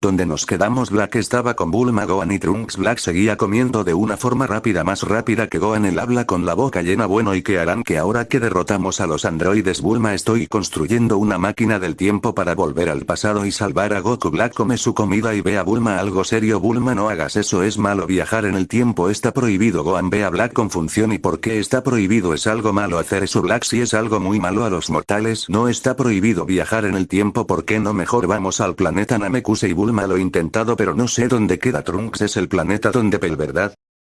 Donde nos quedamos Black estaba con Bulma Gohan y Trunks. Black seguía comiendo de una forma rápida más rápida que Gohan él habla con la boca llena. Bueno y que harán que ahora que derrotamos a los androides Bulma estoy construyendo una máquina del tiempo para volver al pasado y salvar a Goku Black come su comida y ve a Bulma algo serio. Bulma no hagas eso es malo viajar en el tiempo está prohibido. Gohan ve a Black con función y por qué está prohibido es algo malo hacer eso Black si es algo muy malo a los mortales no está prohibido viajar en el tiempo ¿por qué no mejor vamos al planeta Namekusei y Bulma lo intentado pero no sé dónde queda Trunks es el planeta donde Pel verdad.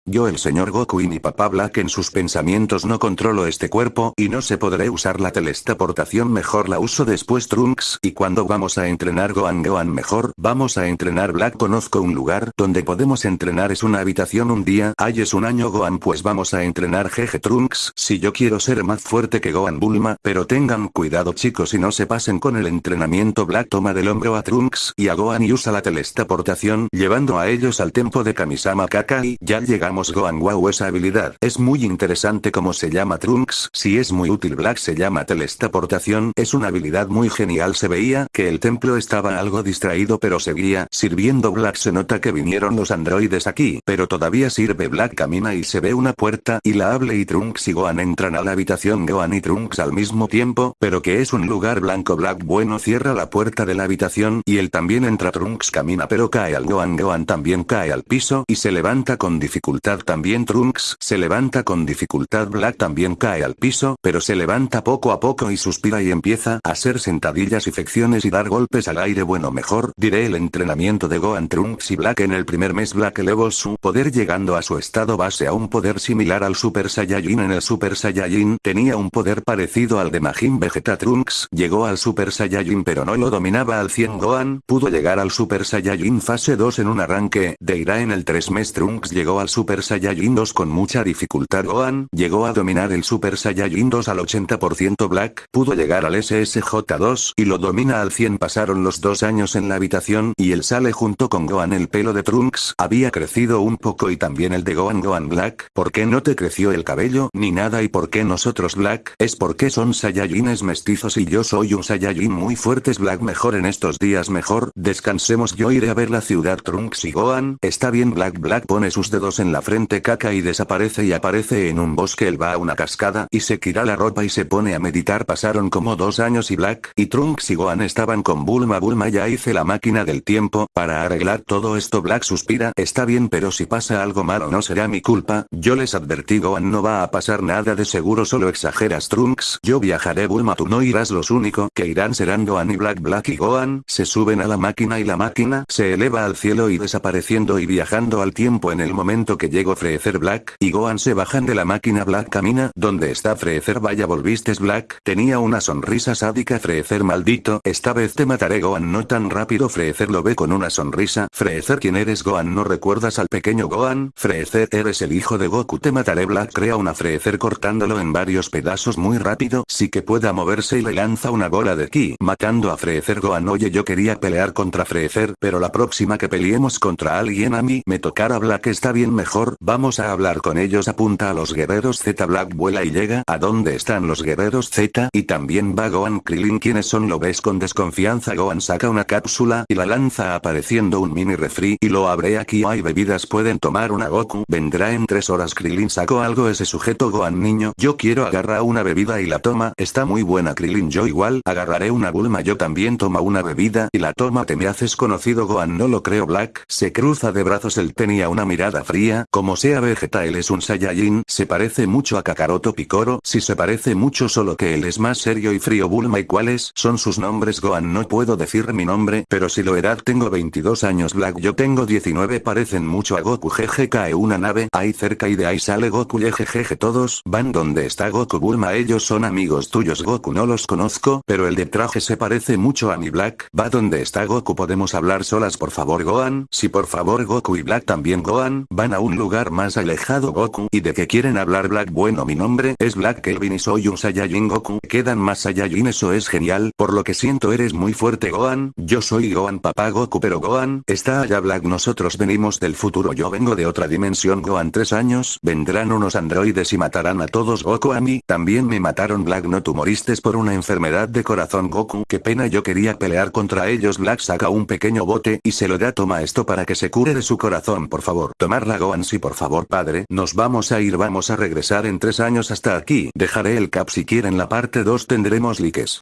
Yo el señor Goku y mi papá Black en sus pensamientos no controlo este cuerpo y no se podré usar la telestaportación mejor la uso después Trunks y cuando vamos a entrenar Gohan Gohan mejor vamos a entrenar Black. Conozco un lugar donde podemos entrenar es una habitación un día ay es un año Gohan pues vamos a entrenar jeje Trunks. Si yo quiero ser más fuerte que Gohan Bulma pero tengan cuidado chicos y no se pasen con el entrenamiento. Black toma del hombro a Trunks y a Gohan y usa la telestaportación llevando a ellos al templo de Kamisama Kakai ya llegamos Gohan. Wow esa habilidad. Es muy interesante como se llama Trunks. Si es muy útil Black se llama telestaportación es una habilidad muy genial. Se veía que el templo estaba algo distraído pero seguía sirviendo. Black se nota que vinieron los androides aquí pero todavía sirve. Black camina y se ve una puerta y la hable y Trunks y Gohan entran a la habitación. Gohan y Trunks al mismo tiempo pero que es un lugar blanco. Black bueno cierra la puerta de la habitación y él también entra. Trunks camina pero cae al Gohan. Gohan también cae al piso y se levanta con dificultad también Trunks se levanta con dificultad Black también cae al piso pero se levanta poco a poco y suspira y empieza a hacer sentadillas y flexiones y dar golpes al aire. Bueno mejor diré el entrenamiento de Gohan Trunks y Black en el primer mes. Black elevó su poder llegando a su estado base a un poder similar al Super Saiyajin. En el Super Saiyajin tenía un poder parecido al de Majin Vegeta. Trunks llegó al Super Saiyajin pero no lo dominaba al 100 Gohan pudo llegar al Super Saiyajin fase 2 en un arranque de Ira en el 3 mes. Trunks llegó al Super Super Saiyajin 2 con mucha dificultad. Gohan, llegó a dominar el Super Saiyajin 2 al 80% Black, pudo llegar al SSJ2 y lo domina al 100 pasaron los dos años en la habitación y él sale junto con Gohan. El pelo de Trunks había crecido un poco y también el de Gohan. Gohan Black, ¿por qué no te creció el cabello ni nada y por qué nosotros Black? Es porque son Saiyajines mestizos y yo soy un Saiyajin muy fuertes. Black mejor en estos días mejor, descansemos yo iré a ver la ciudad. Trunks y Gohan, está bien. Black Black pone sus dedos en la frente caca y desaparece y aparece en un bosque. Él va a una cascada y se quita la ropa y se pone a meditar. Pasaron como dos años y Black y Trunks y Gohan estaban con Bulma. Bulma ya hice la máquina del tiempo para arreglar todo esto. Black suspira está bien pero si pasa algo malo no será mi culpa yo les advertí Gohan no va a pasar nada de seguro solo exageras Trunks. Yo viajaré Bulma tú no irás. Los único que irán serán Gohan y Black Black y Gohan se suben a la máquina y la máquina se eleva al cielo y desapareciendo y viajando al tiempo en el momento que llegó Freezer Black y Gohan se bajan de la máquina Black camina, ¿dónde está Freezer? Vaya volviste Black, tenía una sonrisa sádica Freezer maldito, esta vez te mataré Gohan no tan rápido Freezer lo ve con una sonrisa, Freezer ¿quién eres Gohan? ¿No recuerdas al pequeño Gohan? Freezer eres el hijo de Goku te mataré Black crea una Freezer cortándolo en varios pedazos muy rápido, sí que pueda moverse y le lanza una bola de ki, matando a Freezer Gohan oye yo quería pelear contra Freezer pero la próxima que peleemos contra alguien a mí me tocará Black está bien mejor vamos a hablar con ellos. Apunta a los guerreros Z. Black vuela y llega. A donde están los guerreros Z y también va Gohan Krillin. Quienes son lo ves con desconfianza. Gohan saca una cápsula y la lanza apareciendo un mini refri. Y lo abre. Aquí hay bebidas. Pueden tomar una Goku. Vendrá en tres horas. Krillin sacó algo. Ese sujeto Gohan niño. Yo quiero agarrar una bebida y la toma. Está muy buena Krillin. Yo igual agarraré una Bulma. Yo también toma una bebida y la toma. Te me haces conocido Gohan. No lo creo Black. Se cruza de brazos. Él tenía una mirada fría como sea Vegeta él es un Saiyajin, se parece mucho a Kakaroto Picoro, si se parece mucho solo que él es más serio y frío. Bulma y cuáles son sus nombres Gohan no puedo decir mi nombre, pero si lo edad tengo 22 años. Black yo tengo 19 parecen mucho a Goku. Jeje cae una nave ahí cerca y de ahí sale Goku. Jejeje todos van donde está Goku. Bulma ellos son amigos tuyos. Goku no los conozco, pero el de traje se parece mucho a mi Black, va donde está Goku podemos hablar solas por favor. Gohan, si por favor Goku y Black también. Gohan, van a un lugar más alejado Goku y de que quieren hablar Black. Bueno mi nombre es Black Kelvin y soy un Saiyajin Goku. Quedan más Saiyajin eso es genial. Por lo que siento eres muy fuerte Gohan. Yo soy Gohan papá Goku pero Gohan está allá Black. Nosotros venimos del futuro. Yo vengo de otra dimensión Gohan. Tres años vendrán unos androides y matarán a todos. Goku a mí también me mataron Black. No tú moriste por una enfermedad de corazón Goku. Qué pena yo quería pelear contra ellos. Black saca un pequeño bote y se lo da. Toma esto para que se cure de su corazón por favor. Tomarla Gohan sí por favor padre nos vamos a ir vamos a regresar en tres años hasta aquí. Dejaré el cap si quieren la parte 2 tendremos likes